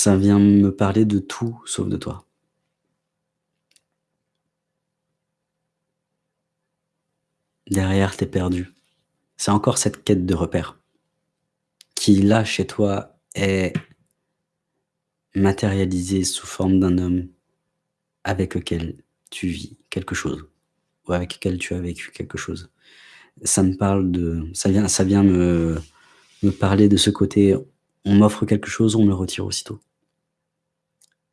Ça vient me parler de tout sauf de toi. Derrière, tu es perdu. C'est encore cette quête de repères qui, là, chez toi, est matérialisée sous forme d'un homme avec lequel tu vis quelque chose ou avec lequel tu as vécu quelque chose. Ça me parle de ça vient ça vient me me parler de ce côté, on m'offre quelque chose, on me le retire aussitôt.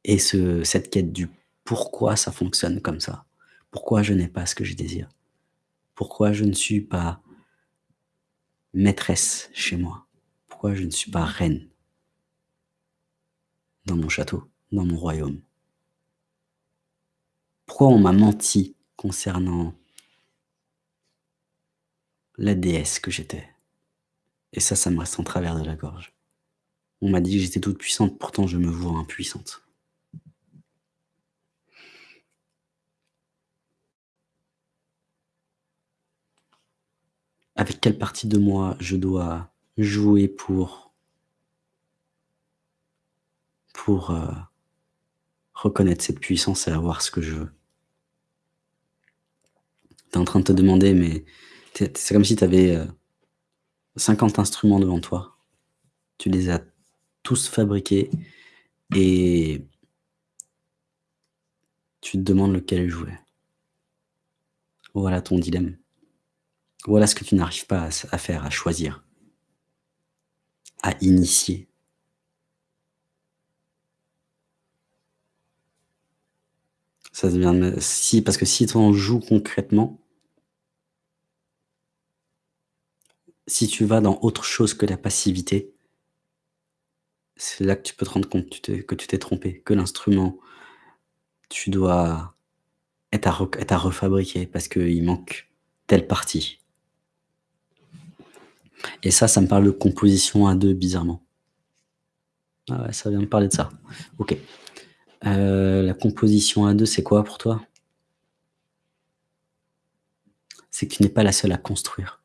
Et ce cette quête du pourquoi ça fonctionne comme ça? Pourquoi je n'ai pas ce que je désire? Pourquoi je ne suis pas maîtresse chez moi? Pourquoi je ne suis pas reine? Dans mon château, dans mon royaume? Pourquoi on m'a menti concernant la déesse que j'étais? Et ça, ça me reste en travers de la gorge. On m'a dit que j'étais toute puissante, pourtant je me vois impuissante. Avec quelle partie de moi je dois jouer pour pour, heu, reconnaître cette puissance et avoir ce que je veux? Tu es en train de te demander, mais c'est comme si tu avais, heu, 50 instruments devant toi. Tu les as tous fabriqués et tu te demandes lequel jouer. Voilà ton dilemme. Voilà ce que tu n'arrives pas à faire, à choisir. À initier. Ça si, parce que si tu en joues concrètement si tu vas dans autre chose que la passivité c'est là que tu peux te rendre compte que tu t'es trompé, que l'instrument, tu dois est à refabriquer parce qu'il manque telle partie. Et ça, ça me parle de composition à 2 bizarrement. Ah ouais, ça vient me parler de ça. OK. Heu, la composition à 2, c'est quoi pour toi? C'est que tu n'es pas la seule à construire.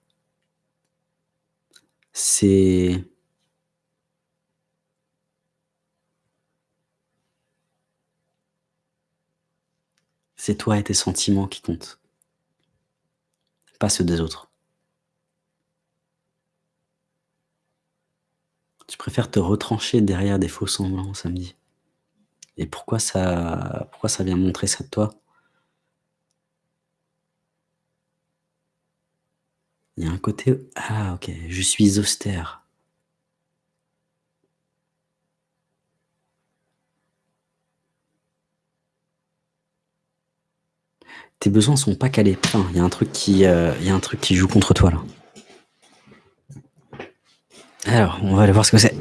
C'est c'est toi et tes sentiments qui comptent. Pas ceux des autres. Tu préfères te retrancher derrière des faux semblants, ça me dit. Et pourquoi ça pourquoi ça vient montrer ça de toi? Il y a un côté ah OK, je suis austère. Tes besoins sont pas calés. Il y a un truc qui, il y a un truc qui joue contre toi, là. Alors, on va aller voir ce que c'est.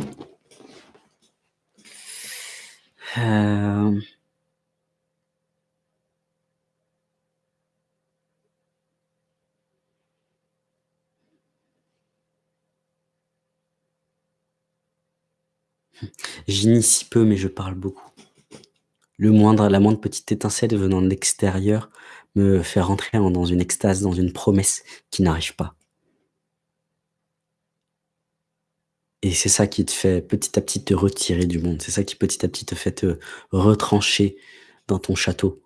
Mmh. J'initie peu, mais je parle beaucoup. Le moindre la moindre petite étincelle venant de l'extérieur me fait rentrer en dans une extase, dans une promesse qui n'arrive pas. Et c'est ça qui te fait petit à petit te retirer du monde. C'est ça qui petit à petit te fait te retrancher dans ton château.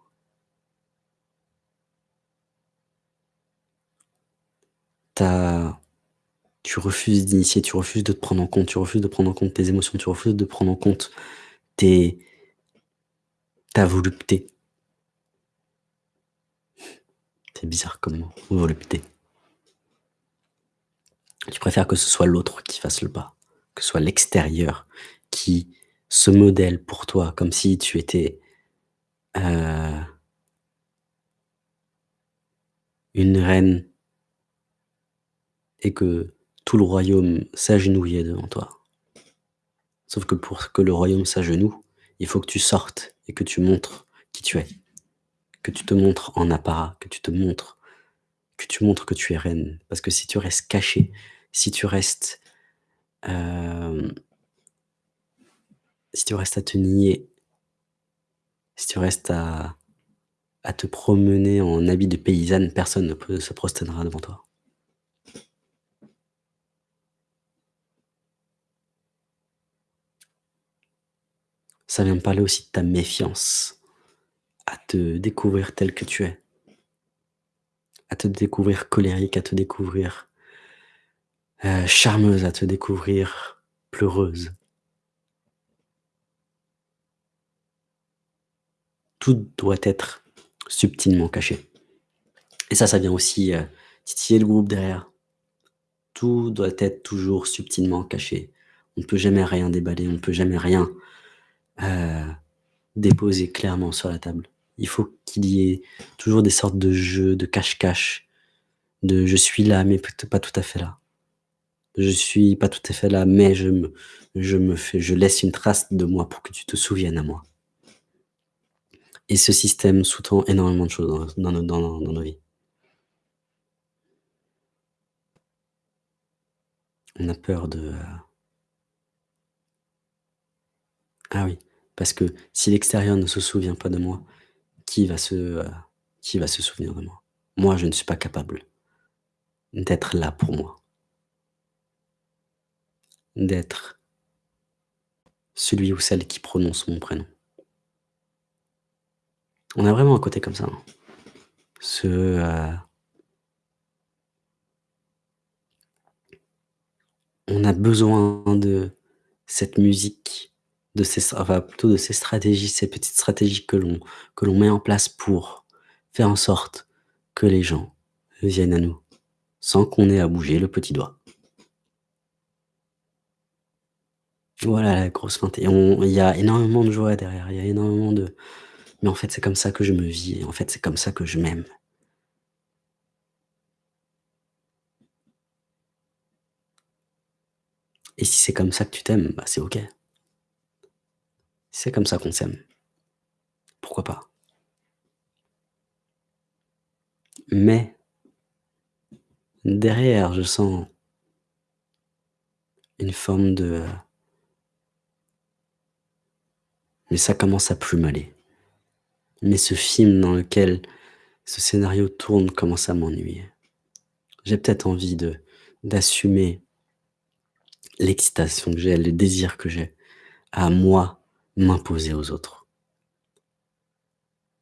Tu refuses d'initier, tu refuses de te prendre en compte, tu refuses de prendre en compte tes émotions, tu refuses de prendre en compte tes ta volupté. C'est bizarre comme mot, volupté. Tu préfères que ce soit l'autre qui fasse le pas, soit l'extérieur qui se modèle pour toi comme si tu étais, heu une reine et que tout le royaume s'agenouillait devant toi. Sauf que pour que le royaume s'agenouille, il faut que tu sortes et que tu montres qui tu es. Que tu te montres en apparat, que tu te montres que tu montres que tu es reine. Parce que si tu restes cachée, si tu restes, hem si tu restes à te nier si tu restes à te promener en habit de paysanne, personne ne se prosternera devant toi. Ça vient me parler aussi de ta méfiance à te découvrir tel que tu es. À te découvrir colérique, à te découvrir, heu, charmeuse, à te découvrir pleureuse. Tout doit être subtilement caché et ça, ça vient aussi, heu, titiller le groupe derrière. Tout doit être toujours subtilement caché. On ne peut jamais rien déballer, on ne peut jamais rien, heu, déposer clairement sur la table. Il faut qu'il y ait toujours des sortes de jeux de cache-cache, de: «Je suis là, mais peut pas tout à fait là. Je suis pas tout à fait là, mais je me je me fais je laisse une trace de moi pour que tu te souviennes à moi». Et ce système sous-tend énormément de choses dans dans dans nos vies. On a peur de, heu Ah oui, parce que si l'extérieur ne se souvient pas de moi, qui va se, heu, qui va se souvenir de moi? Moi, je ne suis pas capable d'être là pour moi. D'être celui ou celle qui prononce mon prénom. On a vraiment un côté comme ça, hein. Ce, heu on a besoin de cette musique, de ces enfin plutôt de ces stratégies, ces petites stratégies que l'on met en place pour faire en sorte que les gens viennent à nous, sans qu'on ait à bouger le petit doigt. Voilà la grosse feinte et il y a énormément de joie derrière, il y a énormément de: «Mais en fait, c'est comme ça que je me vis et en fait, c'est comme ça que je m'aime». Et si c'est comme ça que tu t'aimes, bah, c'est OK. C'est comme ça qu'on s'aime. Pourquoi pas? Mais derrière, je sens une forme de, mais ça commence à plus m'aller. Mais ce film dans lequel ce scénario tourne commence à m'ennuyer. J'ai peut-être envie d'assumer l'excitation que j'ai, le désir que j'ai à moi m'imposer aux autres.